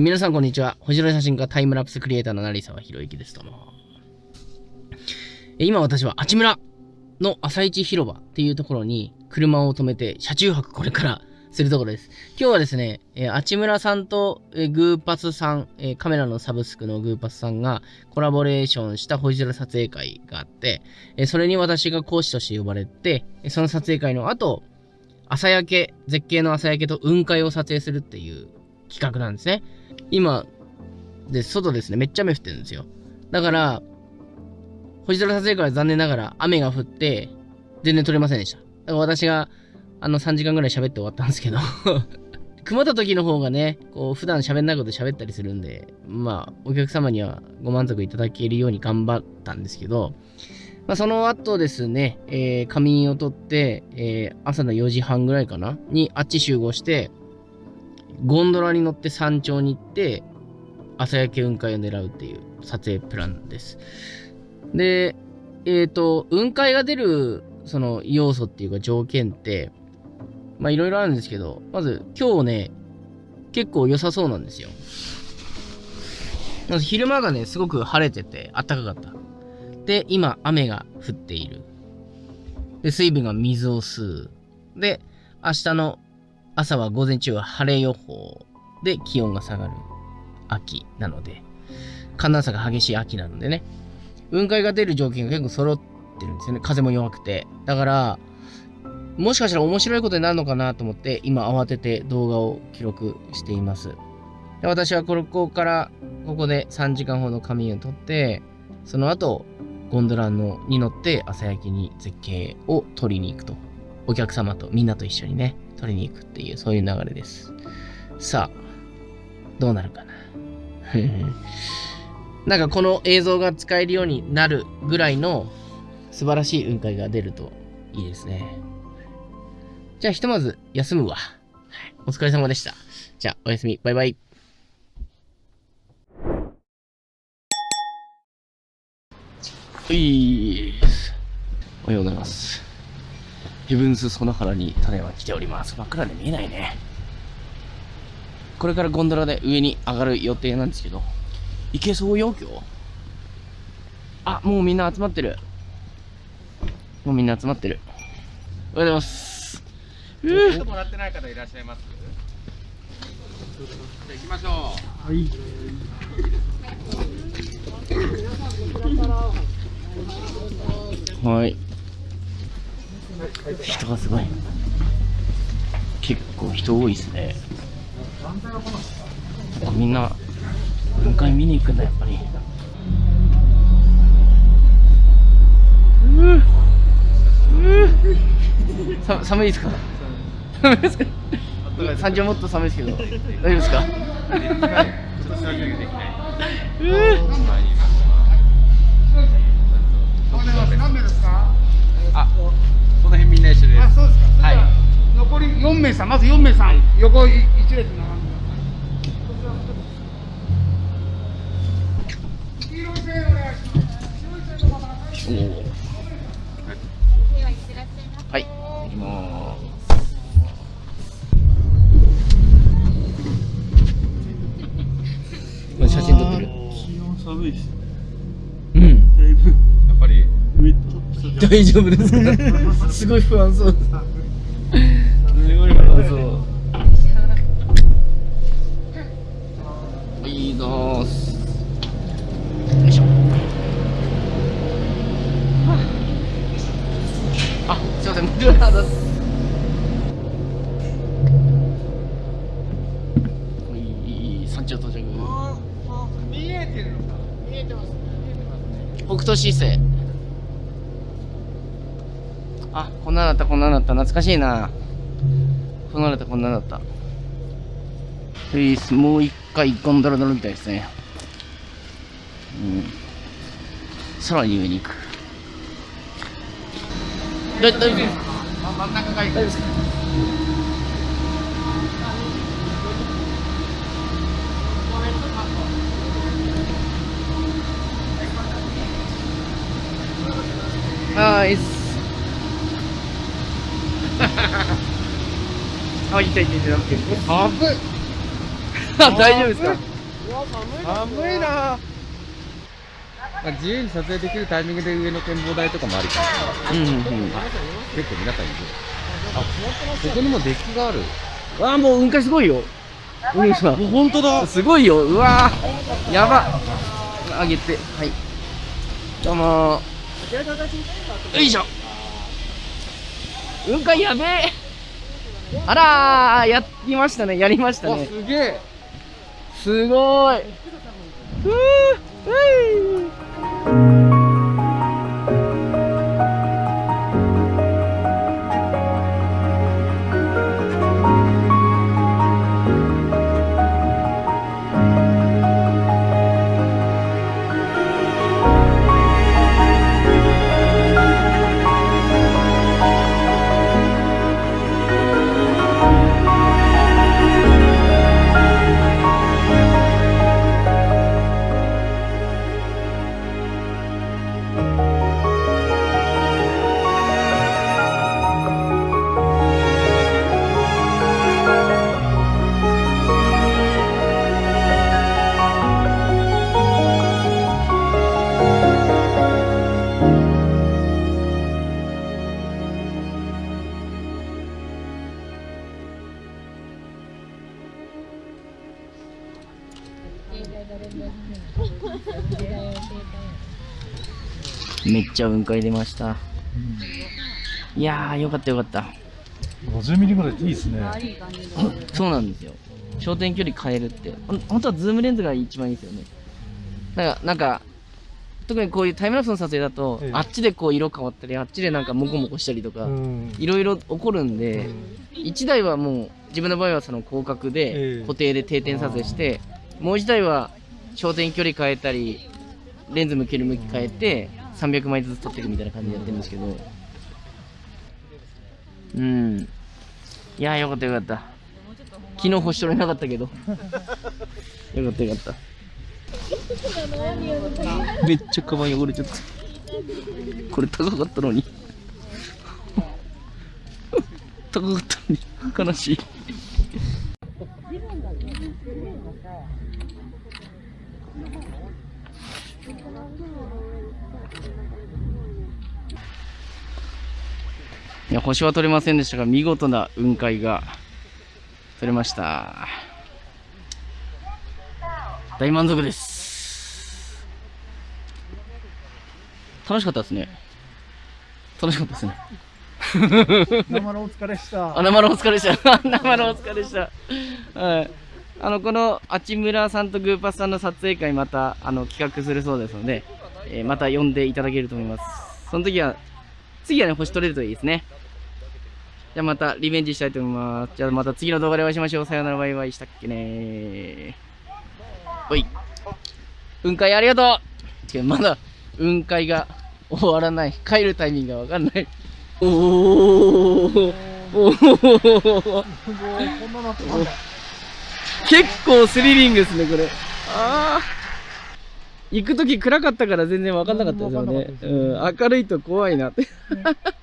皆さんこんにちは。星野写真家タイムラプスクリエイターの成沢宏之です。どうも。今私はあちむらの朝市広場っていうところに車を止めて車中泊これからするところです。今日はですね、えー、あちむらさんと、えー、グーパスさん、えー、カメラのサブスクのグーパスさんがコラボレーションした星空撮影会があって、えそれに私が講師として呼ばれて、その撮影会の後、朝焼け、絶景の朝焼けと雲海を撮影するっていう企画なんですね。今、で、外ですね、めっちゃ雨降ってるんですよ。だから、星空撮影会は残念ながら雨が降って、全然撮れませんでした。だから私が、あの3時間ぐらい喋って終わったんですけど曇った時の方がね、こう普段喋んないこと喋ったりするんで、まあ、お客様にはご満足いただけるように頑張ったんですけど、まあ、その後ですね、えー、仮眠を取って、えー、朝の4時半ぐらいかなにあっち集合して、ゴンドラに乗って山頂に行って、朝焼け雲海を狙うっていう撮影プランです。で、えっ、ー、と、雲海が出る、その要素っていうか条件って、まあいろいろあるんですけど、まず今日ね、結構良さそうなんですよ。まず昼間がね、すごく晴れてて暖かかった。で、今雨が降っている。で、水分が水を吸う。で、明日の朝は午前中は晴れ予報で気温が下がる秋なので、寒暖差が激しい秋なのでね、雲海が出る条件が結構揃ってるんですよね。風も弱くて。だから、もしかしたら面白いことになるのかなと思って、今慌てて動画を記録しています。で私はここから、ここで3時間ほど仮眠をとって、その後、ゴンドラのに乗って朝焼けに絶景を撮りに行くと。お客様とみんなと一緒にね、撮りに行くっていう、そういう流れです。さあ、どうなるかな。なんかこの映像が使えるようになるぐらいの素晴らしい雲海が出るといいですね。じゃあひとまず休むわ。お疲れ様でした。じゃあおやすみ。バイバイ。はい。おはようございます。ヘブンスソナハラに種は来ております。真っ暗で見えないね。これからゴンドラで上に上がる予定なんですけど、行けそうよ、今日？あ、もうみんな集まってる。もうみんな集まってる。おはようございます。うーもらってない方いらっしゃいます？じゃ行きましょう。はい。はい。人がすごい。結構人多いですね。みんな雲海見に行くんだやっぱり。ううさ寒いですか？寒いですか？山頂もっと寒いですけど。大丈夫ですか？何名ですかあこの辺みんな一緒です。あ、そうですか。はい。残り4名さん、まず4名さん、はい、横一列並んで黄色い線お願いします。白い。線の方はい。行きます。写真撮ってる。気温寒い。です。うん。だい。ぶ。やっぱり。大丈夫ですかすごい。不安そうですません無料なです山頂到着見えてるのか見えてます北斗市政あ、こんなだった、こんなだった。懐かしいな。こんなだった、こんなだった。えー、もう一回ゴンドラ乗るみたいですね。うん。さらに上に行く。大丈夫ですか？真ん中がいい。ですかナイス。あ、痛い痛い痛い。危っ。大丈夫ですか？寒いなまあ、自由に撮影できるタイミングで上の展望台とかもありかな、うんうんうん。結構皆さんいる。あここにもデッキがある。わあもう雲海すごいよ。海さん本当だ。すごいよ。うわー。やば。上げて。はい。どうも。ーよいしょ。雲海やべえ。あらー。やりましたね。やりましたわねすげえ。すごい。ふうふいめっちゃ雲海出ました。いやーよかったよかった。50ミリぐらいでいいですね。そうなんですよ。焦点距離変えるって。本当はズームレンズが一番いいですよね。なんかなんか特にこういうタイムラプスの撮影だと、ええ。あっちでこう色変わったりあっちでなんかモコモコしたりとか、うん。いろいろ起こるんで、1台はもう自分の場合はその広角えでえ。固定で定点撮影して、もう1台は焦点距離変えたりレンズ向ける向き変えて300枚ずつ撮っていくみたいな感じでやってるんですけど。うん。いやーよかったよかった。昨日星取れなかったけど。よかったよかった。めっちゃカバン汚れちゃった。これ高かったのに。高かったのに。悲しいいや星は取れませんでしたが見事な雲海が取れました大満足です楽しかったですね楽しかったですね生のお疲れした。あ、生のお疲れでした。生のお疲れでした。はい。あの、この、あちむらさんとグーパスさんの撮影会また、あの、企画するそうですので、えーまた呼んでいただけると思います。その時は、次はね、星取れるといいですね。じゃあまたリベンジしたいと思います。じゃあまた次の動画でお会いしましょう。さよなら。バイバイ。したっけねおい。雲海ありがとう。違うまだ雲海が終わらない。帰るタイミングがわかんない。おー。おー。結構スリリングですね、これ。ああ。行くとき暗かったから全然分かんなかったですよね。うん明るいと怖いなって。